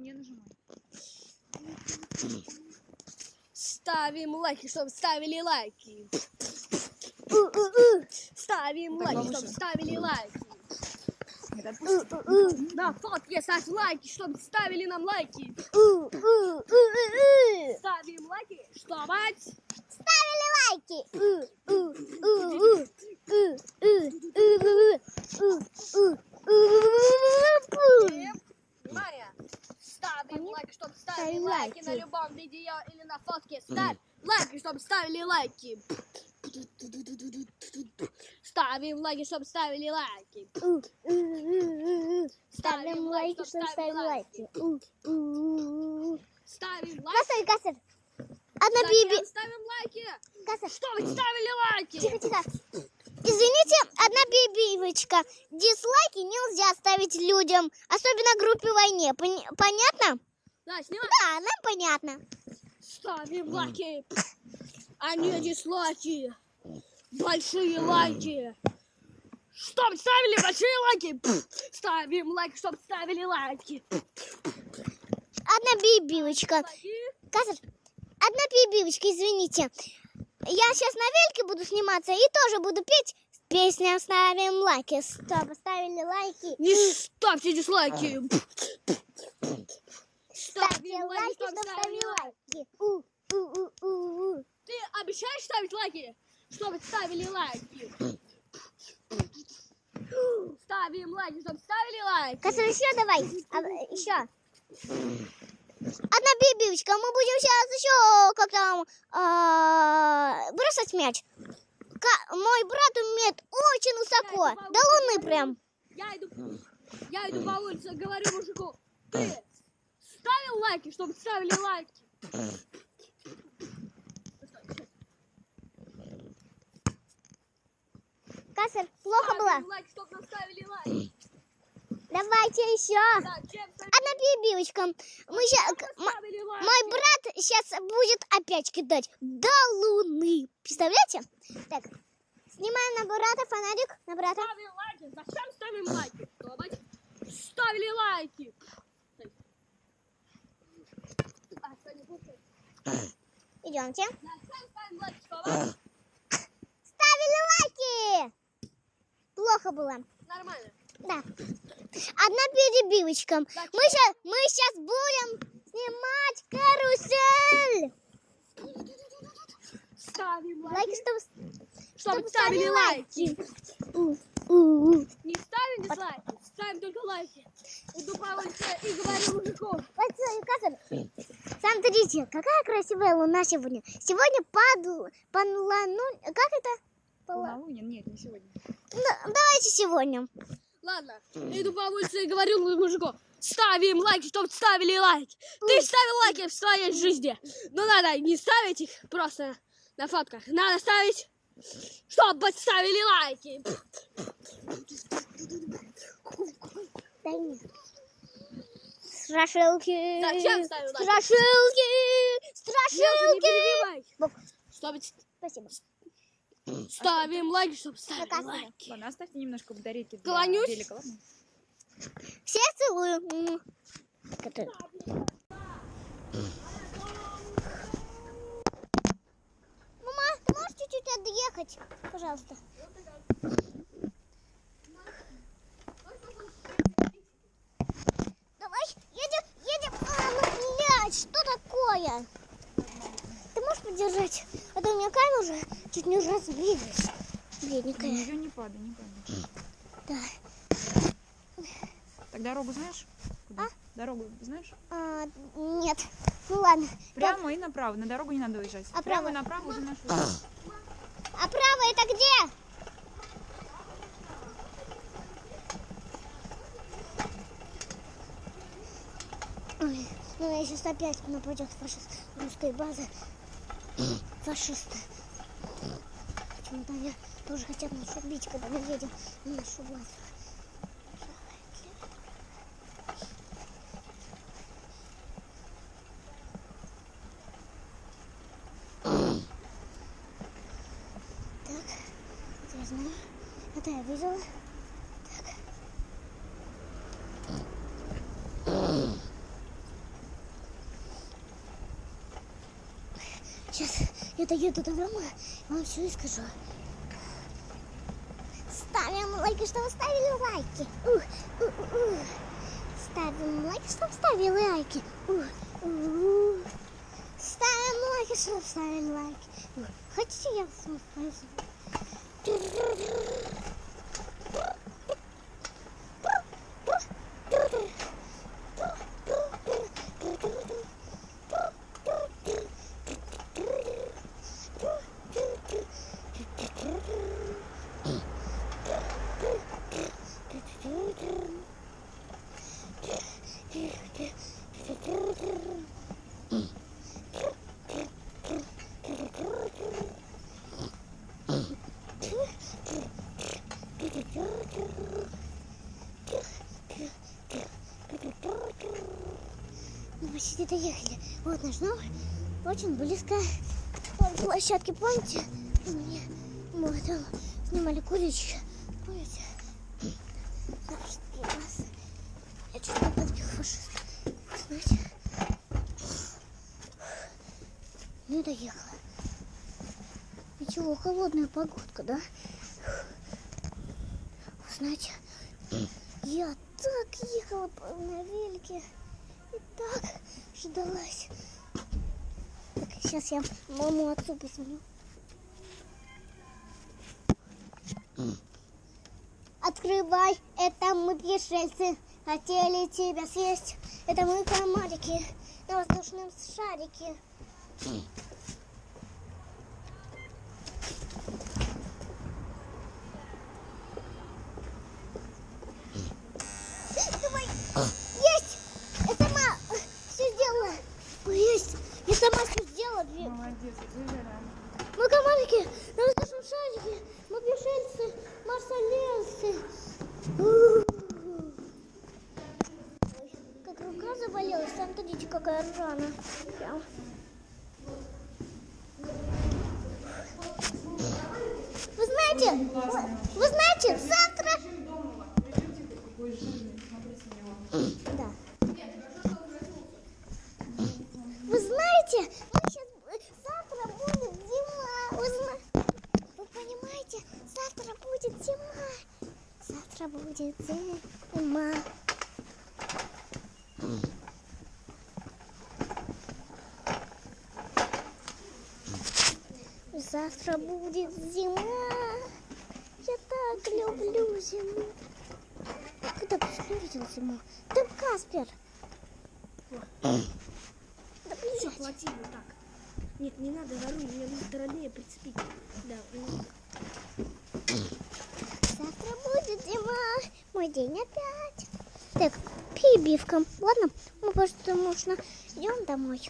не нажимай. Ставим лайки, чтобы ставили лайки. Ставим Так, лайки, чтобы ставили лайки. На фотке ставь лайки, чтобы ставили нам лайки. Ставим лайки, чтобы... Ставили лайки. Внимание! Ставим Они лайк, чтобы ставили лайки на лайки. любом видео или на фотке. Ставь лайки, чтобы ставили лайки. Ставим лайки, чтобы ставили лайки. Ставим лайки, чтобы ставили лайки. Ставим лайки. Кассель. Одна биби. ставим лайки? Кассель. Чтобы ставили лайки. Тихо, тихо. Извините, одна бибивочка. Дизлайки нельзя ставить людям, особенно группе войне. Пон- Понятно? Да, снимай. Да, нам понятно. Ставим лайки. А не дизлайки. Большие лайки. Чтоб ставили большие лайки. Ставим лайки, чтоб ставили лайки. Одна. Лайки. Кассель, одна бибивочка, извините. Я сейчас на вельке буду сниматься и тоже буду петь песню «Ставим лайки». Стоп, ставили лайки. Не ставьте дизлайки. Ставьте лайки, чтоб чтобы ставили лайки. У, у, у, у, у. Ты обещаешь ставить лайки, чтобы ставили лайки? Ставим лайки, чтобы ставили лайки. Кассель, еще давай. А, еще. Одна бибивочка. Мы будем сейчас еще как там а, бросать мяч. Мой брат умеет очень высоко. До луны прям. Я иду, я иду по улице, говорю мужику, ты ставил лайки, чтобы ставили лайки? Кассель, плохо было? Лайки, чтобы ставили лайки. Давайте еще. Одна бибивочка. Мы ща- лайки? мой брат сейчас будет опять кидать до луны. Представляете? Так, снимаем на брата фонарик. На брата. Ставим лайки. Зачем ставим лайки? Чтобы ставили лайки. Идемте. Зачем ставим лайки? Чтобы Ставили лайки. Плохо было. нормально. Да. Одна перебивочка. Мы сейчас, мы сейчас будем снимать карусель. Ставим лайки. Лайки, чтобы... Чтобы ставили лайки. У, у, у. Не ставим дизлайки, ставим только лайки. Улице и. Вот, э, Кассель, Смотрите, какая красивая луна сегодня. Сегодня под, по луну... Как это? По лу- Полнолуние? Нет, не сегодня. Ну, давайте сегодня. Ладно, иду по улице и говорю мужику. Ставим лайки, чтобы ставили лайки. Ты ставил лайки в своей жизни. Но надо не ставить их просто на фотках. Надо ставить, чтобы ставили лайки. Да нет. Страшилки. Зачем ставим лайки? Страшилки. Нет, не Страшилки. перебивай. Чтобы Спасибо. Ставим лайки, чтобы ставили Показывай. лайки. Ладно, оставьте немножко батарейки для Клонюсь. велика, ладно? Всех целую. Мама, ты можешь чуть-чуть отъехать? Пожалуйста. Давай, едем, едем. А, ну, блядь, что такое? Ты можешь подержать? У меня камера уже чуть не разбилась. Бедненькая. Ее не падай, не падай. Да. Так дорогу знаешь? Куда? А? Дорогу знаешь? А, нет. Ну ладно. Прямо и направо. На дорогу не надо уезжать. А Прямо право? и направо уже наш А право это где? Ой, ну я сейчас опять нападет фашист русской базы. Фашисты. Почему-то они тоже хотят нас убить, когда мы едем на нашу базу. Так, я знаю. Это я видела. Так. Сейчас я доеду до дома, вам все и скажу. Ставим лайки, чтобы ставили лайки. Ух, ух, ух. Ставим лайки, чтобы ставили лайки. Ух, ух. Ставим лайки, чтобы ставили лайки. Хотите, я вас почти доехали. Вот наш дом. Очень близко к площадке. Помните? Мы, там снимали кулички. Помните? Я чуть не подбил. Знаете? Не доехала. Ничего, холодная погодка, да? Знаете, я так ехала на велике так ждалась. Так, сейчас я маму отцу позвоню. Открывай, это мы пришельцы, хотели тебя съесть. Это мы комарики на воздушном шарике. Мы комарики на воздушном шарике. Мы пришельцы, марсалесы. Ой, Как рука заболелась, там видите, какая рана. Вы знаете, вы, вы знаете, завтра... Вы знаете, мы сейчас завтра будет зима. Вы, зна- вы понимаете, завтра будет зима. Завтра будет зима. Завтра будет зима. Я так люблю зиму. Когда ты увидел зиму? Да Каспер. Да Все, хватит вот так. Нет, не надо руль, мне нужно роднее прицепить. Да, Завтра будет зима. Мой день опять. Так, перебивка. Ладно, мы просто можно идем домой.